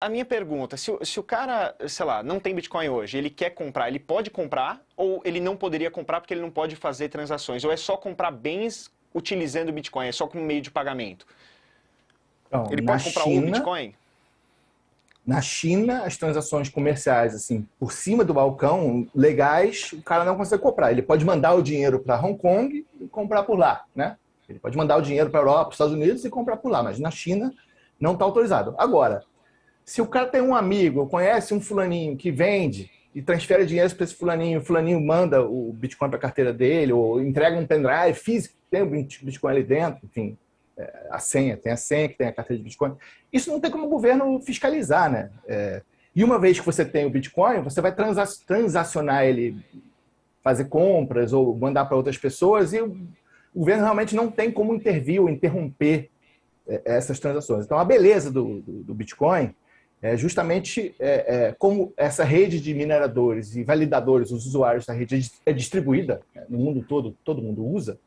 a minha pergunta, se, se, o cara, sei lá, não tem Bitcoin hoje, ele quer comprar, ele pode comprar ou ele não poderia comprar porque ele não pode fazer transações? Ou é só comprar bens utilizando Bitcoin, é só como meio de pagamento? Então, ele pode comprar China, um Bitcoin? Na China, as transações comerciais, assim, por cima do balcão, legais, o cara não consegue comprar. Ele pode mandar o dinheiro para Hong Kong e comprar por lá, né? Ele pode mandar o dinheiro para a Europa, para os Estados Unidos e comprar por lá, mas na China não está autorizado. Agora, se o cara tem um amigo, conhece um fulaninho que vende e transfere dinheiro para esse fulaninho, o fulaninho manda o Bitcoin para a carteira dele, ou entrega um pendrive físico, tem o Bitcoin ali dentro, enfim, é, a senha, tem a senha que tem a carteira de Bitcoin. Isso não tem como o governo fiscalizar, né? É, e uma vez que você tem o Bitcoin, você vai transacionar ele, fazer compras ou mandar para outras pessoas e o governo realmente não tem como intervir ou interromper é, essas transações. Então, a beleza do, do, do Bitcoin é justamente é, é, como essa rede de mineradores e validadores, os usuários da rede é distribuída né, no mundo todo, todo mundo usa,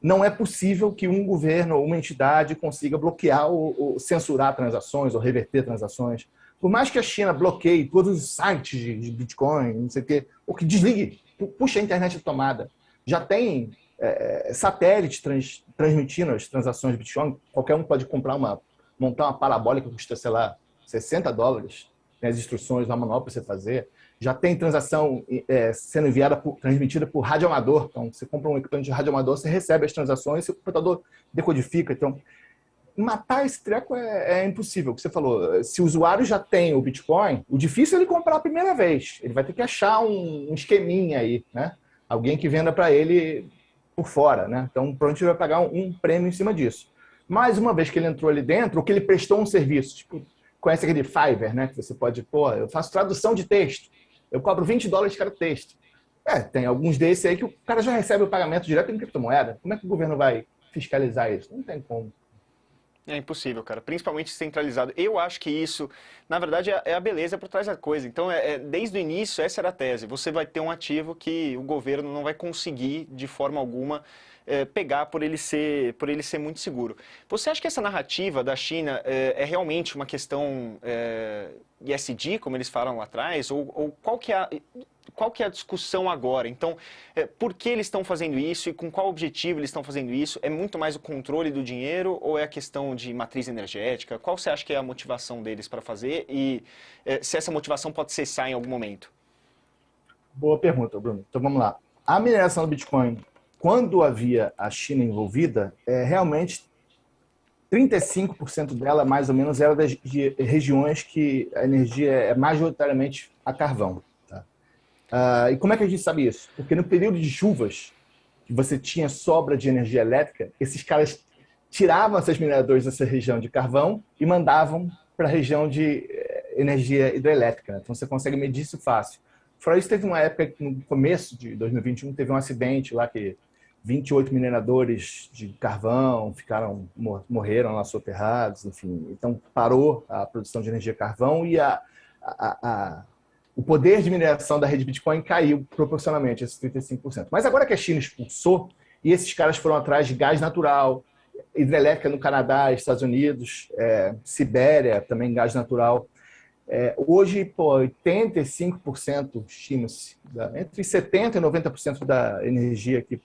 não é possível que um governo ou uma entidade consiga bloquear ou, ou, censurar transações ou reverter transações. Por mais que a China bloqueie todos os sites de, Bitcoin, não sei o quê, ou que desligue, puxa a internet de tomada. Já tem é, satélite trans, transmitindo as transações de Bitcoin, qualquer um pode comprar uma, montar uma parabólica que custa, sei lá, 60 dólares, tem as instruções lá manual para você fazer. Já tem transação é, sendo enviada, por, transmitida por radioamador. Então, você compra um equipamento de radioamador, você recebe as transações o computador decodifica. Então, matar esse treco é, é, impossível. O que você falou, se o usuário já tem o Bitcoin, o difícil é ele comprar a primeira vez. Ele vai ter que achar um, um esqueminha aí, né? Alguém que venda para ele por fora, né? Então, provavelmente ele vai pagar um, um prêmio em cima disso. Mas uma vez que ele entrou ali dentro, ou que ele prestou um serviço, tipo, conhece aquele Fiverr, né? Que você pode, pô, eu faço tradução de texto, eu cobro 20 dólares cada texto. É, tem alguns desses aí que o cara já recebe o pagamento direto em criptomoeda. Como é que o governo vai fiscalizar isso? Não tem como. É impossível, cara. Principalmente centralizado. Eu acho que isso, na verdade, é, é a beleza por trás da coisa. Então, é, é, desde o início, essa era a tese. Você vai ter um ativo que o governo não vai conseguir, de forma alguma, é, pegar por ele, ser, por ele ser muito seguro. Você acha que essa narrativa da China é, é realmente uma questão é, ESG, como eles falaram lá atrás? Ou, ou, qual, que é a, qual que é a discussão agora? Então, é, por que eles estão fazendo isso e com qual objetivo eles estão fazendo isso? É muito mais o controle do dinheiro ou é a questão de matriz energética? Qual você acha que é a motivação deles para fazer e é, se essa motivação pode cessar em algum momento? Boa pergunta, Bruno. Então vamos lá. A mineração do Bitcoin quando havia a China envolvida, é, realmente 35% dela, mais ou menos, era das de regiões que a energia é majoritariamente a carvão. Tá? Ah, e como é que a gente sabe isso? Porque no período de chuvas, que você tinha sobra de energia elétrica, esses caras tiravam esses mineradores dessa região de carvão e mandavam para a região de eh, energia hidrelétrica. Então você consegue medir isso fácil. Isso, teve uma época, no começo de 2021, teve um acidente lá que 28 mineradores de carvão ficaram morreram lá soterrados, enfim. Então parou a produção de energia carvão e a, a, a, o poder de mineração da rede Bitcoin caiu proporcionalmente, esses 35%. Mas agora que a China expulsou, e esses caras foram atrás de gás natural, hidrelétrica no Canadá, Estados Unidos, é, Sibéria, também gás natural. É, hoje, pô, 85% estima-se, entre 70% e 90% da energia que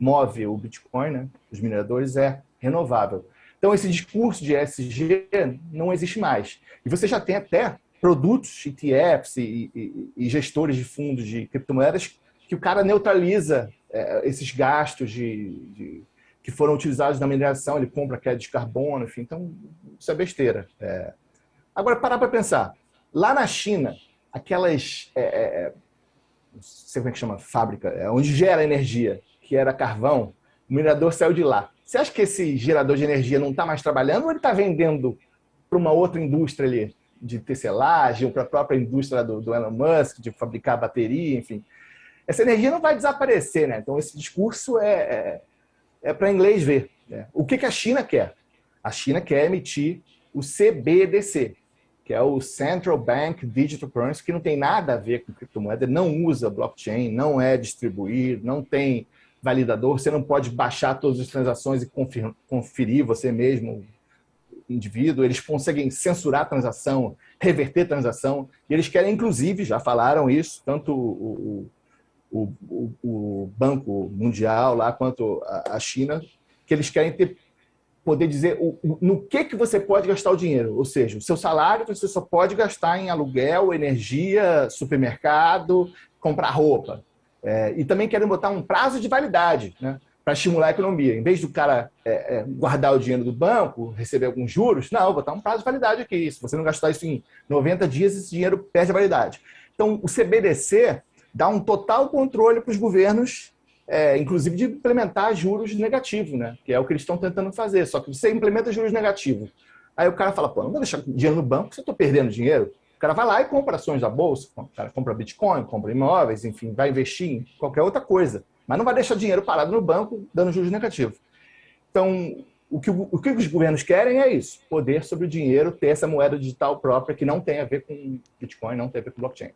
move o Bitcoin, né, os mineradores, é renovável. Então, esse discurso de ESG não existe mais. E você já tem até produtos, ETFs e, e, e gestores de fundos de criptomoedas que o cara neutraliza é, esses gastos de, de, que foram utilizados na mineração, ele compra crédito de carbono, enfim. Então, isso é besteira. É. Agora, parar para pensar. Lá na China, aquelas... É, é, não sei como é que chama, fábrica, é, onde gera energia, que era carvão, o minerador saiu de lá. Você acha que esse gerador de energia não está mais trabalhando ou ele está vendendo para uma outra indústria ali, de tecelagem, ou para a própria indústria do, do Elon Musk, de fabricar bateria, enfim? Essa energia não vai desaparecer, né? Então esse discurso é, é, é para inglês ver. Né? O que, que a China quer? A China quer emitir o CBDC, que é o Central Bank Digital Currency, que não tem nada a ver com criptomoeda, não usa blockchain, não é distribuído, não tem validador, você não pode baixar todas as transações e conferir você mesmo indivíduo, eles conseguem censurar a transação, reverter a transação, e eles querem, inclusive, já falaram isso, tanto o, o, o, o Banco Mundial lá quanto a, a China, que eles querem ter poder dizer no que, que você pode gastar o dinheiro. Ou seja, o seu salário você só pode gastar em aluguel, energia, supermercado, comprar roupa. É, e também querem botar um prazo de validade né, para estimular a economia. Em vez do cara é, é, guardar o dinheiro do banco, receber alguns juros, não, botar um prazo de validade aqui. Se você não gastar isso em 90 dias, esse dinheiro perde a validade. Então, o CBDC dá um total controle para os governos é, inclusive de implementar juros negativos, né? que é o que eles estão tentando fazer. Só que você implementa juros negativos. Aí o cara fala, pô, não vou deixar dinheiro no banco, você está perdendo dinheiro. Cara vai lá e compra ações da bolsa, o cara compra Bitcoin, compra imóveis, enfim, vai investir em qualquer outra coisa. Mas não vai deixar dinheiro parado no banco dando juros negativos. Então, o que, o que os governos querem é isso: poder sobre o dinheiro, ter essa moeda digital própria que não tem a ver com Bitcoin, não tem a ver com blockchain.